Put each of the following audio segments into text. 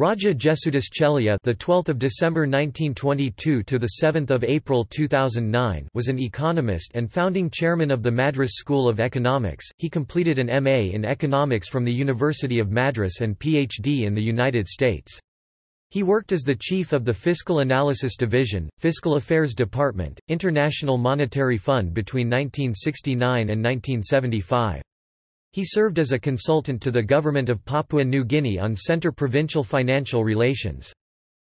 Raja Jesudoss Chelliah, the 12th of December 1922 to the 7th of April 2009, was an economist and founding chairman of the Madras School of Economics. He completed an MA in economics from the University of Madras and PhD in the United States. He worked as the chief of the Fiscal Analysis Division, Fiscal Affairs Department, International Monetary Fund between 1969 and 1975. He served as a consultant to the government of Papua New Guinea on centre-provincial financial relations.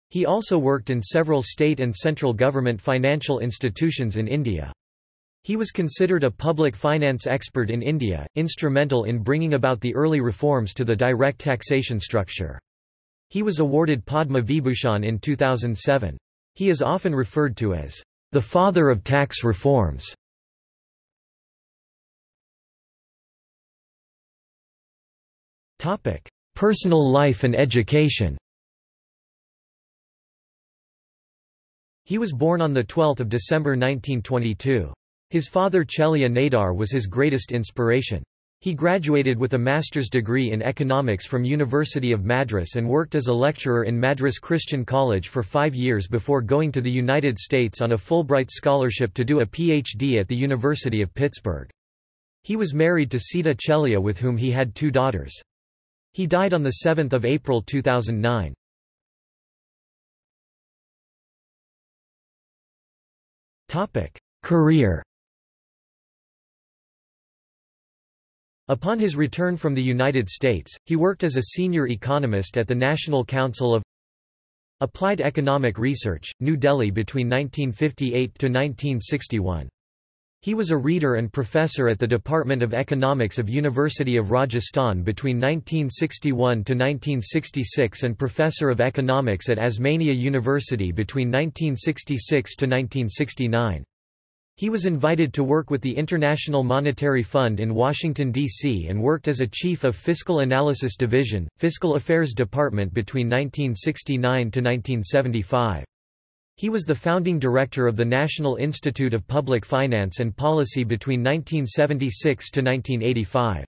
He also worked in several state and central government financial institutions in India. He was considered a public finance expert in India, instrumental in bringing about the early reforms to the direct taxation structure. He was awarded Padma Vibhushan in 2007. He is often referred to as the father of tax reforms. Topic: Personal life and education. He was born on 12 December 1922. His father Chelliah Nadar was his greatest inspiration. He graduated with a master's degree in economics from University of Madras and worked as a lecturer in Madras Christian College for five years before going to the United States on a Fulbright scholarship to do a PhD at the University of Pittsburgh. He was married to Sita Chelliah with whom he had two daughters. He died on 7 April 2009. Career Upon his return from the United States, he worked as a senior economist at the National Council of Applied Economic Research, New Delhi between 1958 to 1961. He was a reader and professor at the Department of Economics of University of Rajasthan between 1961 to 1966 and professor of economics at Osmania University between 1966 to 1969. He was invited to work with the International Monetary Fund in Washington, D.C. and worked as a chief of Fiscal Analysis Division, Fiscal Affairs Department between 1969 to 1975. He was the founding director of the National Institute of Public Finance and Policy between 1976 to 1985.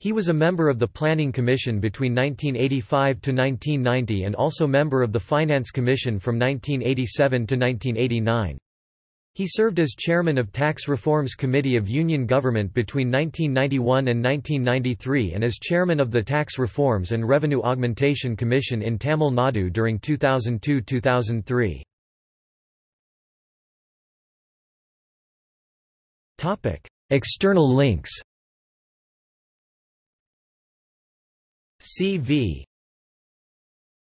He was a member of the Planning Commission between 1985 to 1990 and also member of the Finance Commission from 1987 to 1989. He served as chairman of Tax Reforms Committee of Union Government between 1991 and 1993 and as chairman of the Tax Reforms and Revenue Augmentation Commission in Tamil Nadu during 2002–2003. External links CV